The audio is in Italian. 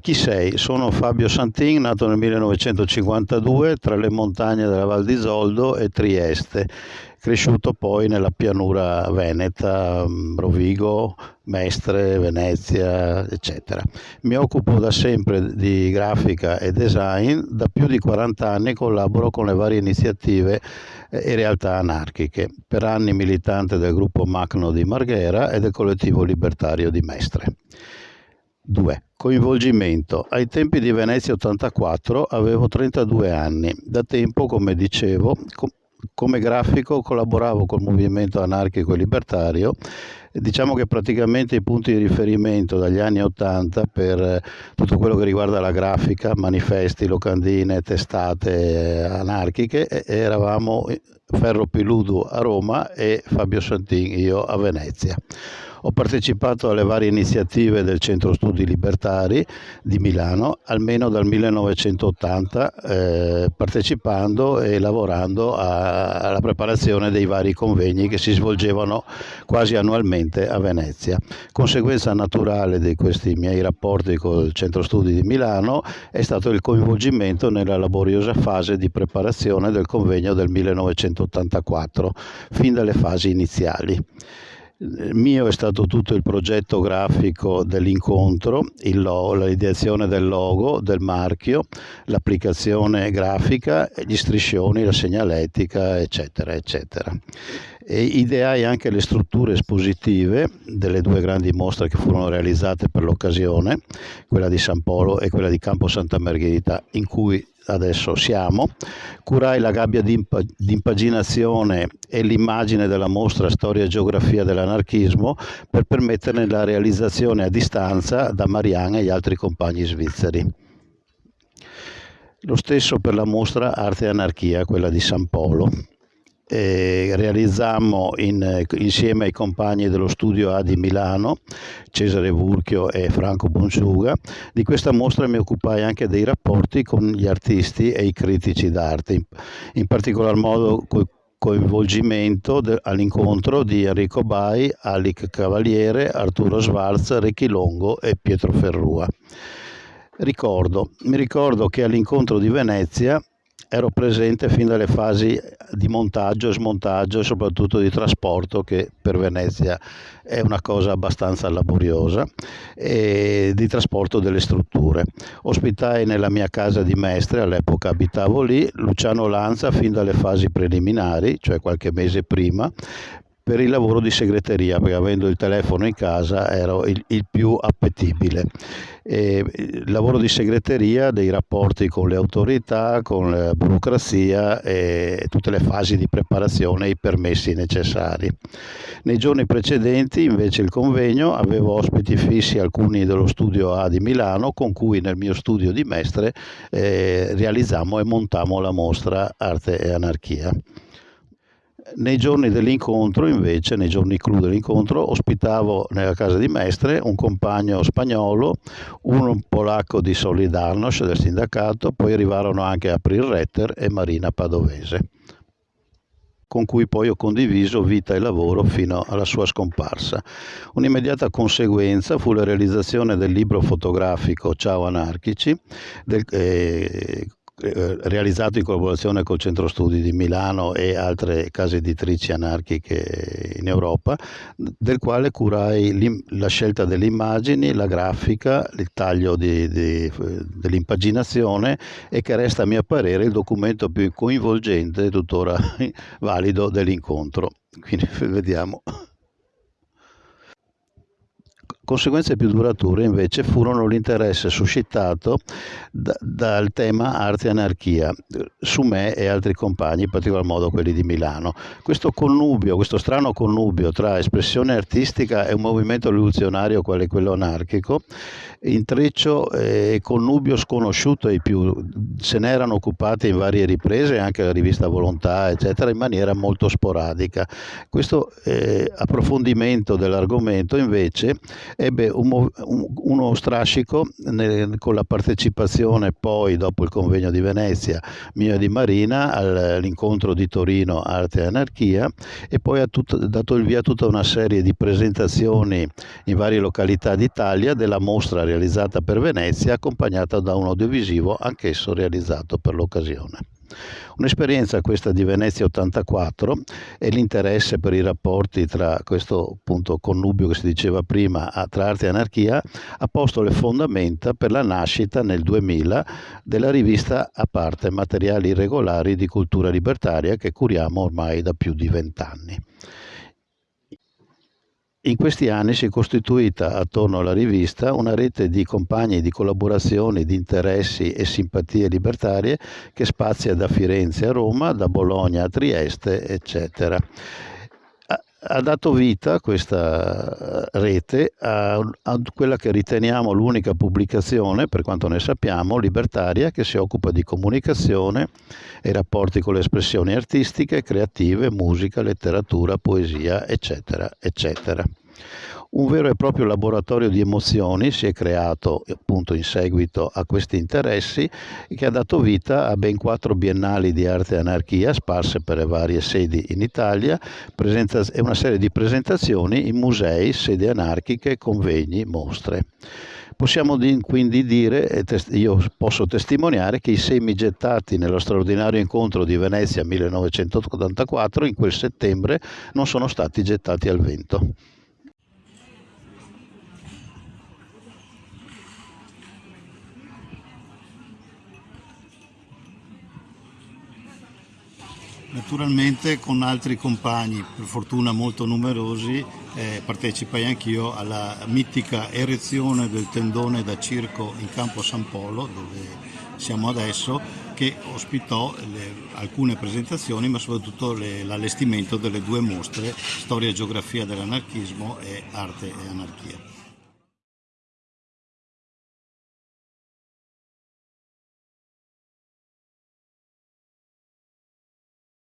Chi sei? Sono Fabio Santin, nato nel 1952 tra le montagne della Val di Zoldo e Trieste, cresciuto poi nella pianura veneta, mm, Rovigo, Mestre, Venezia, eccetera. Mi occupo da sempre di grafica e design, da più di 40 anni collaboro con le varie iniziative e realtà anarchiche, per anni militante del gruppo Macno di Marghera e del collettivo libertario di Mestre. 2. Coinvolgimento. Ai tempi di Venezia 84 avevo 32 anni. Da tempo, come dicevo, come grafico collaboravo col movimento anarchico e libertario diciamo che praticamente i punti di riferimento dagli anni 80 per eh, tutto quello che riguarda la grafica, manifesti, locandine, testate anarchiche eravamo Ferro Piludu a Roma e Fabio Santin io a Venezia. Ho partecipato alle varie iniziative del Centro Studi Libertari di Milano, almeno dal 1980, eh, partecipando e lavorando a, alla preparazione dei vari convegni che si svolgevano quasi annualmente a Venezia. Conseguenza naturale di questi miei rapporti col Centro Studi di Milano è stato il coinvolgimento nella laboriosa fase di preparazione del convegno del 1984, fin dalle fasi iniziali mio è stato tutto il progetto grafico dell'incontro, l'ideazione del logo, del marchio, l'applicazione grafica, gli striscioni, la segnaletica, eccetera, eccetera. E ideai anche le strutture espositive delle due grandi mostre che furono realizzate per l'occasione, quella di San Polo e quella di Campo Santa Margherita, in cui adesso siamo, curai la gabbia di, impaginazione e l'immagine della mostra Storia e Geografia dell'anarchismo per permetterne la realizzazione a distanza da Marianne e gli altri compagni svizzeri. Lo stesso per la mostra Arte e Anarchia, quella di San Polo realizzammo in, insieme ai compagni dello studio A di Milano, Cesare Vurchio e Franco Bonsuga. Di questa mostra mi occupai anche dei rapporti con gli artisti e i critici d'arte, in, in particolar modo coinvolgimento all'incontro di Enrico Bai, Alic Cavaliere, Arturo Schwarz, Ricchi Longo e Pietro Ferrua. Ricordo, mi ricordo che all'incontro di Venezia ero presente fin dalle fasi di montaggio, smontaggio e soprattutto di trasporto che per Venezia è una cosa abbastanza laboriosa e di trasporto delle strutture. Ospitai nella mia casa di Mestre, all'epoca abitavo lì, Luciano Lanza fin dalle fasi preliminari, cioè qualche mese prima, per il lavoro di segreteria, perché avendo il telefono in casa ero il, il più appetibile. E il lavoro di segreteria, dei rapporti con le autorità, con la burocrazia e tutte le fasi di preparazione e i permessi necessari. Nei giorni precedenti invece il convegno avevo ospiti fissi alcuni dello studio A di Milano con cui nel mio studio di Mestre eh, realizzammo e montammo la mostra Arte e Anarchia. Nei giorni dell'incontro, invece, nei giorni clou dell'incontro, ospitavo nella casa di Mestre un compagno spagnolo, uno polacco di Solidarnosc del sindacato, poi arrivarono anche April Retter e Marina Padovese, con cui poi ho condiviso vita e lavoro fino alla sua scomparsa. Un'immediata conseguenza fu la realizzazione del libro fotografico Ciao Anarchici, del, eh, realizzato in collaborazione col Centro Studi di Milano e altre case editrici anarchiche in Europa, del quale curai la scelta delle immagini, la grafica, il taglio dell'impaginazione e che resta a mio parere il documento più coinvolgente e tuttora valido dell'incontro. Quindi vediamo. Conseguenze più durature invece furono l'interesse suscitato da, dal tema arte e anarchia su me e altri compagni, in particolar modo quelli di Milano. Questo connubio, questo strano connubio tra espressione artistica e un movimento rivoluzionario quale quello anarchico, intreccio e connubio sconosciuto ai più, se ne erano occupati in varie riprese, anche la rivista Volontà, eccetera, in maniera molto sporadica. Questo eh, approfondimento dell'argomento invece ebbe un, un, uno strascico nel, con la partecipazione poi, dopo il convegno di Venezia, mio e di Marina, all'incontro di Torino Arte e Anarchia e poi ha tutto, dato il via a tutta una serie di presentazioni in varie località d'Italia della mostra realizzata per Venezia accompagnata da un audiovisivo anch'esso realizzato per l'occasione. Un'esperienza questa di Venezia 84 e l'interesse per i rapporti tra questo appunto connubio che si diceva prima tra arte e anarchia ha posto le fondamenta per la nascita nel 2000 della rivista a parte Materiali irregolari di cultura libertaria che curiamo ormai da più di vent'anni. In questi anni si è costituita attorno alla rivista una rete di compagni di collaborazioni, di interessi e simpatie libertarie che spazia da Firenze a Roma, da Bologna a Trieste, eccetera ha dato vita questa rete a, a, quella che riteniamo l'unica pubblicazione, per quanto ne sappiamo, libertaria che si occupa di comunicazione e rapporti con le espressioni artistiche, creative, musica, letteratura, poesia, eccetera, eccetera. Un vero e proprio laboratorio di emozioni si è creato appunto in seguito a questi interessi che ha dato vita a ben quattro biennali di arte e anarchia sparse per le varie sedi in Italia e una serie di presentazioni in musei, sedi anarchiche, convegni, mostre. Possiamo quindi dire, io posso testimoniare, che i semi gettati nello straordinario incontro di Venezia 1984 in quel settembre non sono stati gettati al vento. Naturalmente con altri compagni, per fortuna molto numerosi, eh, partecipai anch'io alla mitica erezione del tendone da circo in campo San Polo, dove siamo adesso, che ospitò le, alcune presentazioni, ma soprattutto l'allestimento delle due mostre, Storia e Geografia dell'anarchismo e Arte e Anarchia.